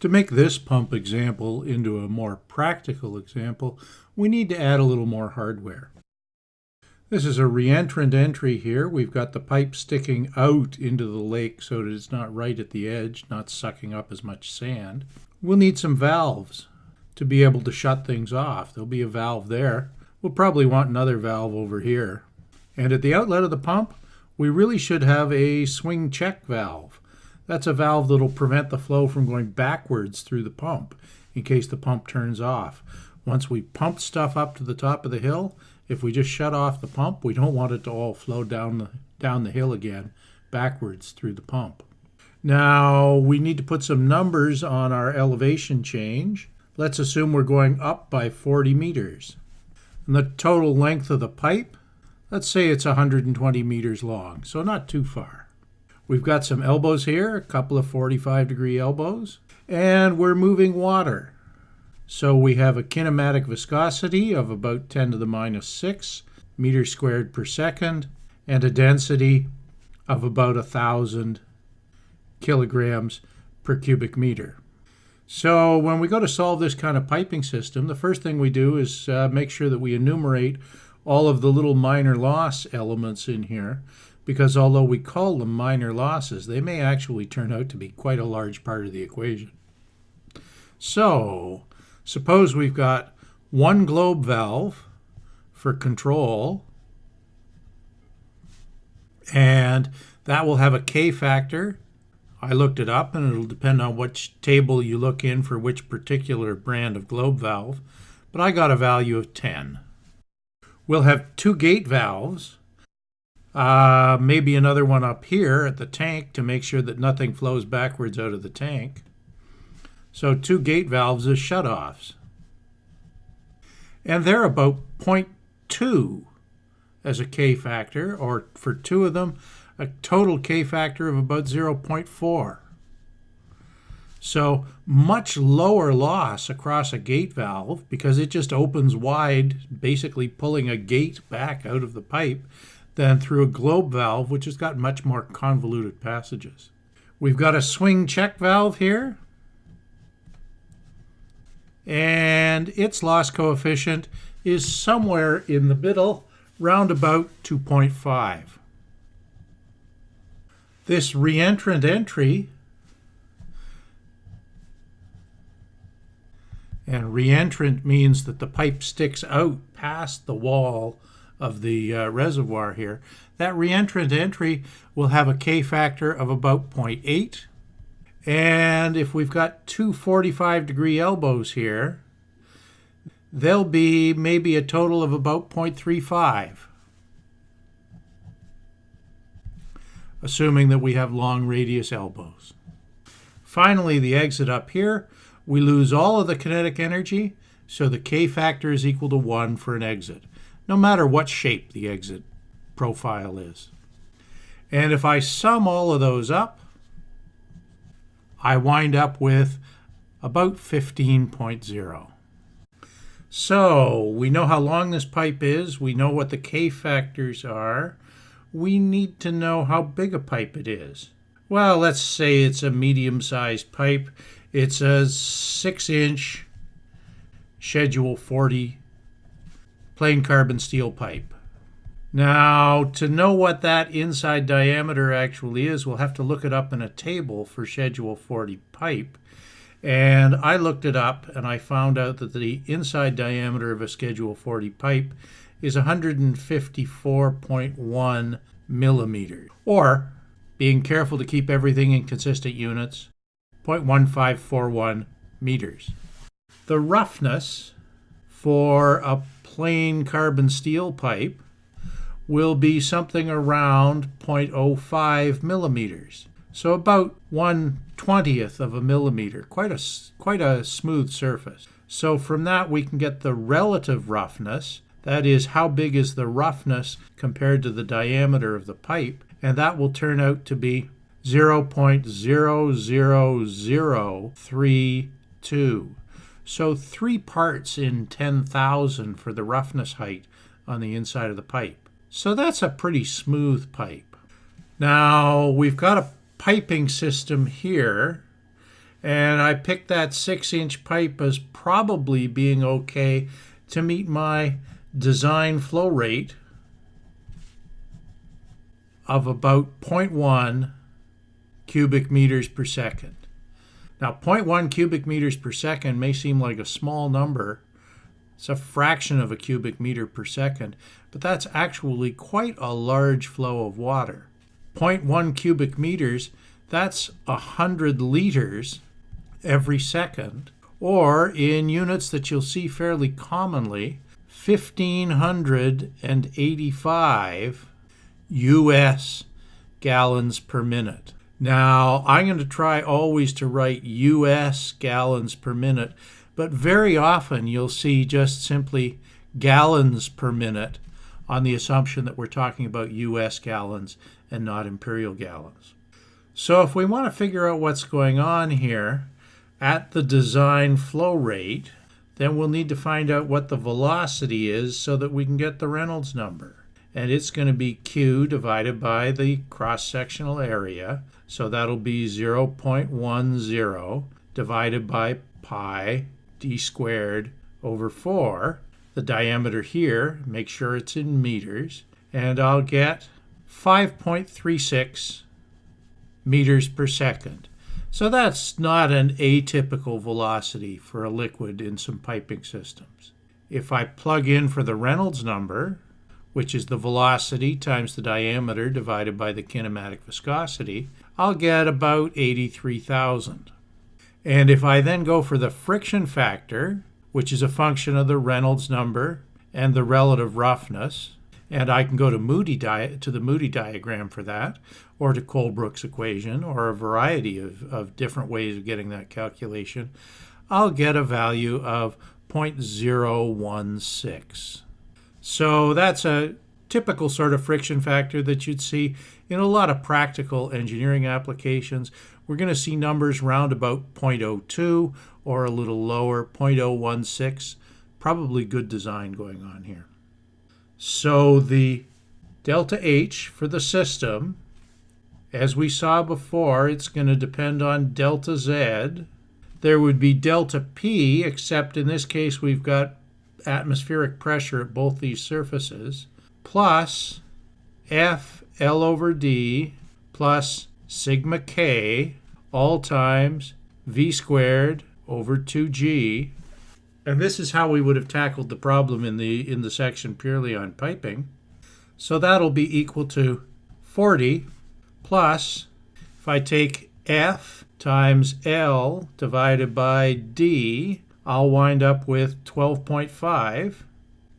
To make this pump example into a more practical example, we need to add a little more hardware. This is a reentrant entry here. We've got the pipe sticking out into the lake so that it's not right at the edge, not sucking up as much sand. We'll need some valves to be able to shut things off. There'll be a valve there. We'll probably want another valve over here. And at the outlet of the pump, we really should have a swing check valve. That's a valve that'll prevent the flow from going backwards through the pump in case the pump turns off. Once we pump stuff up to the top of the hill, if we just shut off the pump, we don't want it to all flow down the, down the hill again, backwards through the pump. Now, we need to put some numbers on our elevation change. Let's assume we're going up by 40 meters. And the total length of the pipe, let's say it's 120 meters long, so not too far. We've got some elbows here, a couple of 45 degree elbows, and we're moving water. So we have a kinematic viscosity of about 10 to the minus 6 meters squared per second and a density of about 1,000 kilograms per cubic meter. So when we go to solve this kind of piping system, the first thing we do is uh, make sure that we enumerate all of the little minor loss elements in here because although we call them minor losses, they may actually turn out to be quite a large part of the equation. So Suppose we've got one globe valve for control, and that will have a K factor. I looked it up, and it'll depend on which table you look in for which particular brand of globe valve, but I got a value of 10. We'll have two gate valves, uh, maybe another one up here at the tank to make sure that nothing flows backwards out of the tank. So two gate valves as shutoffs. And they're about 0.2 as a K factor, or for two of them, a total K factor of about 0.4. So much lower loss across a gate valve because it just opens wide, basically pulling a gate back out of the pipe, than through a globe valve, which has got much more convoluted passages. We've got a swing check valve here and its loss coefficient is somewhere in the middle, round about 2.5. This reentrant entry and reentrant means that the pipe sticks out past the wall of the uh, reservoir here. That reentrant entry will have a K factor of about 0.8 and if we've got two 45 degree elbows here, they'll be maybe a total of about 0.35. assuming that we have long radius elbows. Finally, the exit up here, we lose all of the kinetic energy, so the K factor is equal to 1 for an exit, no matter what shape the exit profile is. And if I sum all of those up, I wind up with about 15.0. So we know how long this pipe is. We know what the K factors are. We need to know how big a pipe it is. Well, let's say it's a medium-sized pipe. It's a 6-inch Schedule 40 plain carbon steel pipe. Now, to know what that inside diameter actually is, we'll have to look it up in a table for Schedule 40 pipe. And I looked it up and I found out that the inside diameter of a Schedule 40 pipe is 154.1 millimeters. Or, being careful to keep everything in consistent units, 0.1541 meters. The roughness for a plain carbon steel pipe will be something around 0.05 millimeters. So about 1 20th of a millimeter, quite a, quite a smooth surface. So from that we can get the relative roughness, that is how big is the roughness compared to the diameter of the pipe, and that will turn out to be 0.00032. So three parts in 10,000 for the roughness height on the inside of the pipe. So that's a pretty smooth pipe. Now we've got a piping system here And I picked that six inch pipe as probably being okay to meet my design flow rate of about 0.1 cubic meters per second. Now 0.1 cubic meters per second may seem like a small number. It's a fraction of a cubic meter per second, but that's actually quite a large flow of water. 0.1 cubic meters, that's 100 liters every second, or in units that you'll see fairly commonly, 1,585 US gallons per minute. Now, I'm going to try always to write US gallons per minute, but very often you'll see just simply gallons per minute on the assumption that we're talking about US gallons and not imperial gallons. So if we want to figure out what's going on here at the design flow rate, then we'll need to find out what the velocity is so that we can get the Reynolds number. And it's going to be Q divided by the cross-sectional area. So that'll be 0.10 divided by pi d squared over 4. The diameter here, make sure it's in meters, and I'll get 5.36 meters per second. So that's not an atypical velocity for a liquid in some piping systems. If I plug in for the Reynolds number, which is the velocity times the diameter divided by the kinematic viscosity, I'll get about 83,000. And if I then go for the friction factor, which is a function of the Reynolds number and the relative roughness, and I can go to Moody to the Moody diagram for that, or to Colebrook's equation, or a variety of, of different ways of getting that calculation, I'll get a value of 0.016. So that's a typical sort of friction factor that you'd see in a lot of practical engineering applications. We're going to see numbers round about 0.02 or a little lower, 0.016. Probably good design going on here. So the delta H for the system, as we saw before, it's going to depend on delta Z. There would be delta P, except in this case we've got atmospheric pressure at both these surfaces, plus F L over D plus sigma K all times V squared over 2G and this is how we would have tackled the problem in the in the section purely on piping. So that'll be equal to 40 plus, if I take F times L divided by D, I'll wind up with 12.5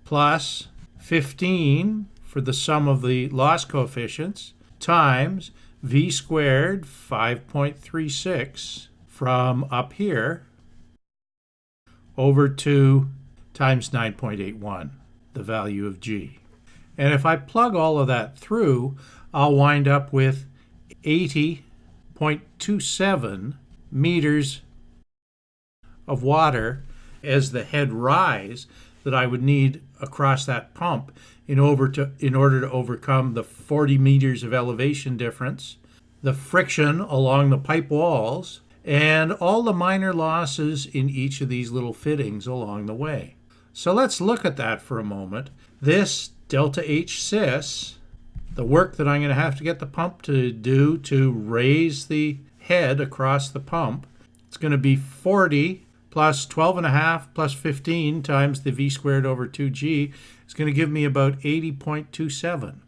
plus 15 for the sum of the loss coefficients times V squared 5.36 from up here over 2 times 9.81, the value of g. And if I plug all of that through, I'll wind up with 80.27 meters of water as the head rise that I would need across that pump in order to in order to overcome the 40 meters of elevation difference, the friction along the pipe walls, and all the minor losses in each of these little fittings along the way. So let's look at that for a moment. This delta H sys, the work that I'm going to have to get the pump to do to raise the head across the pump, it's going to be 40 plus 12 and a half plus 15 times the v squared over 2g is going to give me about 80.27.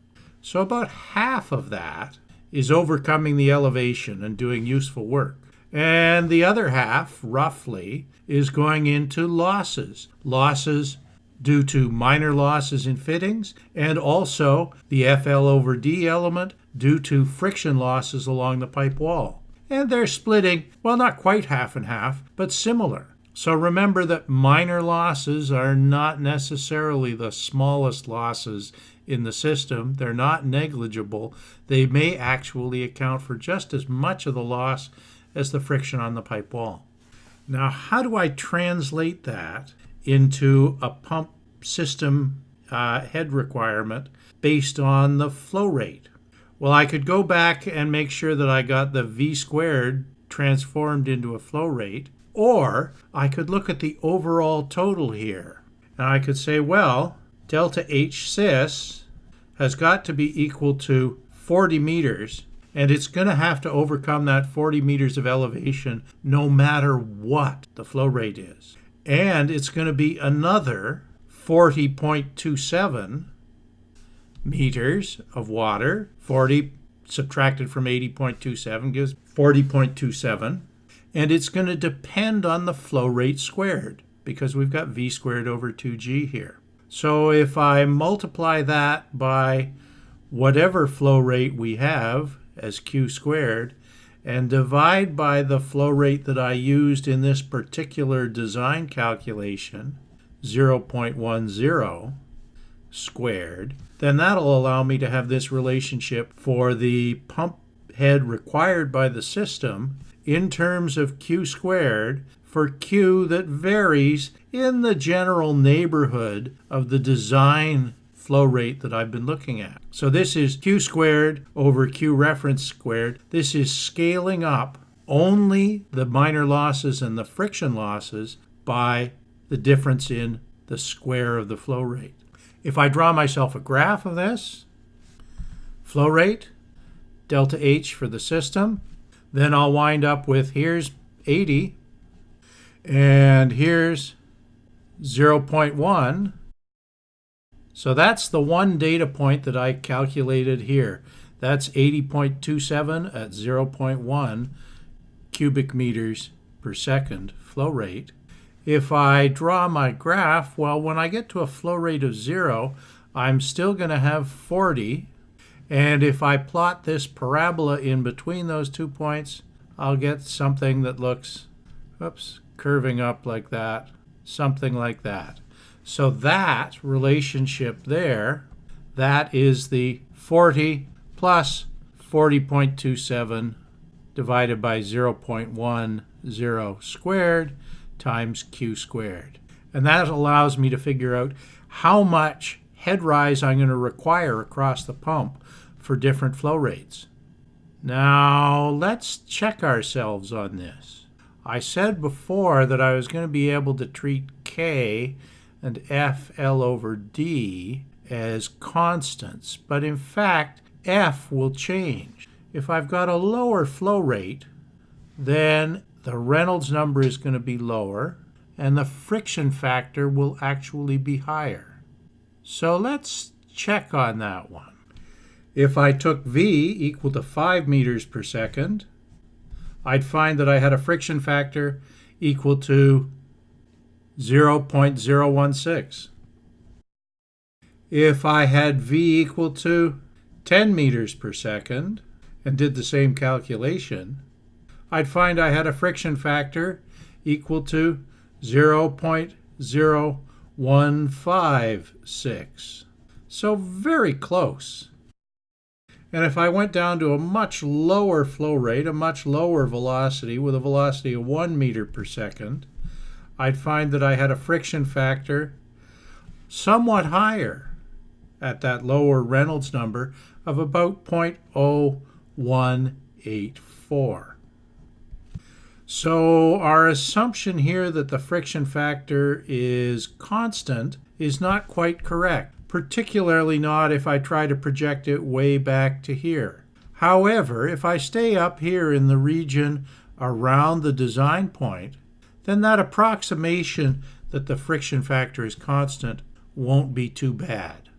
So about half of that is overcoming the elevation and doing useful work. And the other half, roughly, is going into losses. Losses due to minor losses in fittings and also the FL over D element due to friction losses along the pipe wall. And they're splitting, well, not quite half and half, but similar. So remember that minor losses are not necessarily the smallest losses in the system. They're not negligible. They may actually account for just as much of the loss as the friction on the pipe wall. Now, how do I translate that into a pump system uh, head requirement based on the flow rate? Well, I could go back and make sure that I got the V squared transformed into a flow rate. Or I could look at the overall total here. And I could say, well, delta H sys has got to be equal to 40 meters and it's going to have to overcome that 40 meters of elevation no matter what the flow rate is. And it's going to be another 40.27 meters of water. 40 subtracted from 80.27 gives 40.27. And it's going to depend on the flow rate squared because we've got v squared over 2g here. So if I multiply that by whatever flow rate we have as q squared and divide by the flow rate that I used in this particular design calculation, 0.10 squared, then that'll allow me to have this relationship for the pump head required by the system in terms of q squared for q that varies in the general neighborhood of the design flow rate that I've been looking at. So this is q squared over q reference squared. This is scaling up only the minor losses and the friction losses by the difference in the square of the flow rate. If I draw myself a graph of this, flow rate, delta H for the system, then I'll wind up with here's 80 and here's 0.1 so that's the one data point that I calculated here. That's 80.27 at 0.1 cubic meters per second flow rate. If I draw my graph, well, when I get to a flow rate of zero, I'm still going to have 40. And if I plot this parabola in between those two points, I'll get something that looks, oops, curving up like that, something like that. So that relationship there, that is the 40 plus 40.27 divided by 0.10 squared times q squared. And that allows me to figure out how much head rise I'm going to require across the pump for different flow rates. Now let's check ourselves on this. I said before that I was going to be able to treat K and F L over D as constants, but in fact, F will change. If I've got a lower flow rate, then the Reynolds number is going to be lower, and the friction factor will actually be higher. So let's check on that one. If I took V equal to 5 meters per second, I'd find that I had a friction factor equal to 0.016. If I had V equal to 10 meters per second and did the same calculation, I'd find I had a friction factor equal to 0.0156. So very close. And if I went down to a much lower flow rate, a much lower velocity with a velocity of 1 meter per second, I'd find that I had a friction factor somewhat higher at that lower Reynolds number of about 0.0184. So our assumption here that the friction factor is constant is not quite correct, particularly not if I try to project it way back to here. However, if I stay up here in the region around the design point, then that approximation that the friction factor is constant won't be too bad.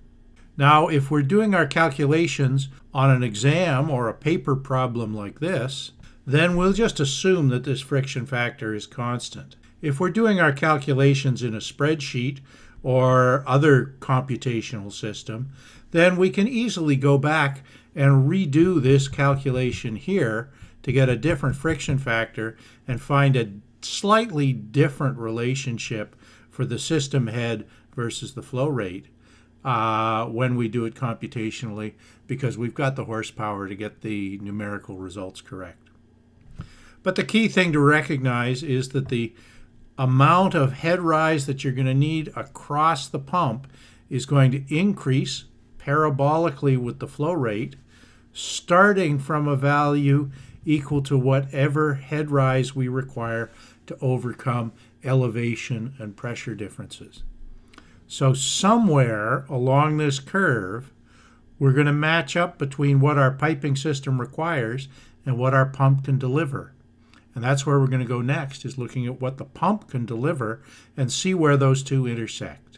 Now, if we're doing our calculations on an exam or a paper problem like this, then we'll just assume that this friction factor is constant. If we're doing our calculations in a spreadsheet or other computational system, then we can easily go back and redo this calculation here to get a different friction factor and find a slightly different relationship for the system head versus the flow rate uh, when we do it computationally because we've got the horsepower to get the numerical results correct. But the key thing to recognize is that the amount of head rise that you're going to need across the pump is going to increase parabolically with the flow rate starting from a value equal to whatever head rise we require to overcome elevation and pressure differences. So somewhere along this curve, we're going to match up between what our piping system requires and what our pump can deliver. And that's where we're going to go next, is looking at what the pump can deliver and see where those two intersect.